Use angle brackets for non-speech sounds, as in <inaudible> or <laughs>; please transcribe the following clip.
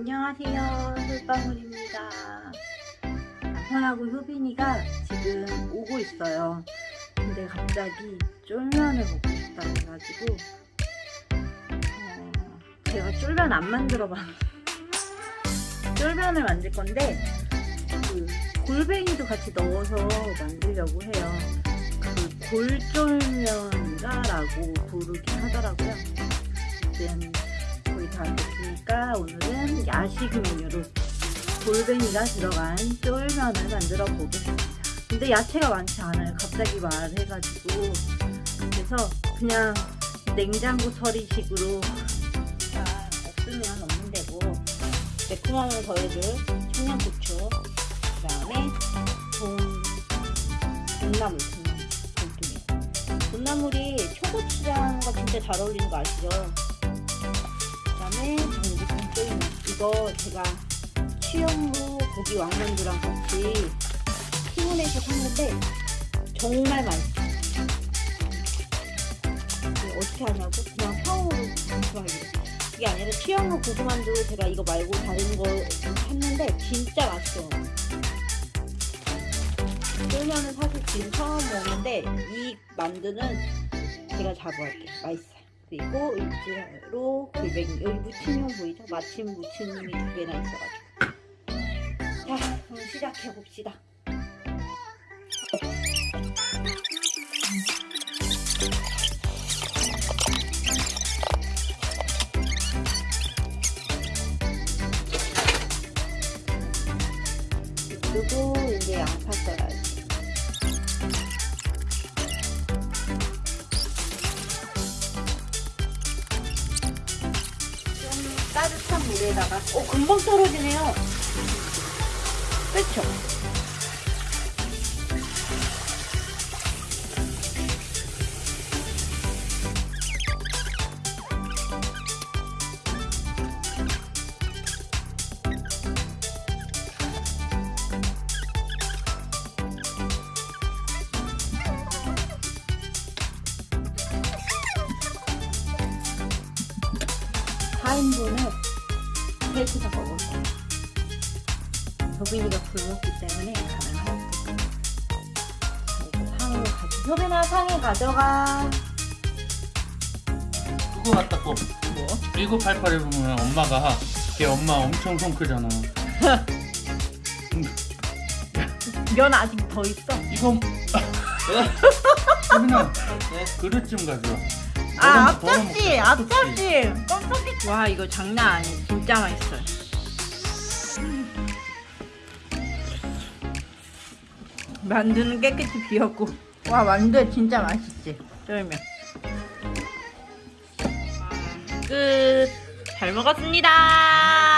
안녕하세요. 솔방울입니다. 남편하고 효빈이가 지금 오고 있어요. 근데 갑자기 쫄면을 먹고 싶다 해가지고 어, 제가 쫄면 안 만들어 봤는데 쫄면을 만들 건데 그 골뱅이도 같이 넣어서 만들려고 해요. 그 골쫄면이라고 부르긴 하더라고요 다 됐으니까 오늘은 야식 메뉴로 골뱅이가 들어간 쫄면을 만들어 보겠습니다. 근데 야채가 많지 않아요. 갑자기 말해가지고 그래서 그냥 냉장고 처리식으로 아, 없으면 없는 데고 매콤함을 더해줄 청양고추 그 다음에 돈 돈나물 돈나물 돈나물이 초고추장과 진짜 잘 어울리는 거 아시죠? 이거 제가 취향로 고기 왕만두랑 같이 피문에서 샀는데 정말 맛있어요. 어떻게 하냐고? 그냥 평으로 잠시만요 그게 아니라 취향로 고기만두 제가 이거 말고 다른 거 샀는데 진짜 맛있어요. 쫄면은 사실 지금 처음 먹는데 이 만두는 제가 자부할게요. 맛있어요 그리고 일지로 골뱅이 여기 무침용 보이죠? 마침 무침이 두 개나 있어가지고. 자 그럼 시작해 봅시다. 그리고 이제 양파 써야지 따뜻한 물에다가. 어 금방 떨어지네요. 그렇죠 사인분을 셋이서 먹을 거예요. 효빈이가 굶었기 때문에 가능합니다. 그리고 상을 가져. 효빈아 상에 가져가. 그거 같다 꼭 뭐? 1988에 보면 엄마가 걔 엄마 엄청 손 크잖아 <laughs> 면 아직 더 있어. 이거 소민아 <laughs> 그릇 좀 가져와 아 앞접시, 앞접시. 깜짝이. 와 이거 장난 아니야. 진짜 맛있어요. 만두는 깨끗이 비었고. 와 만두 진짜 맛있지. 쫄면. 끝. 잘 먹었습니다.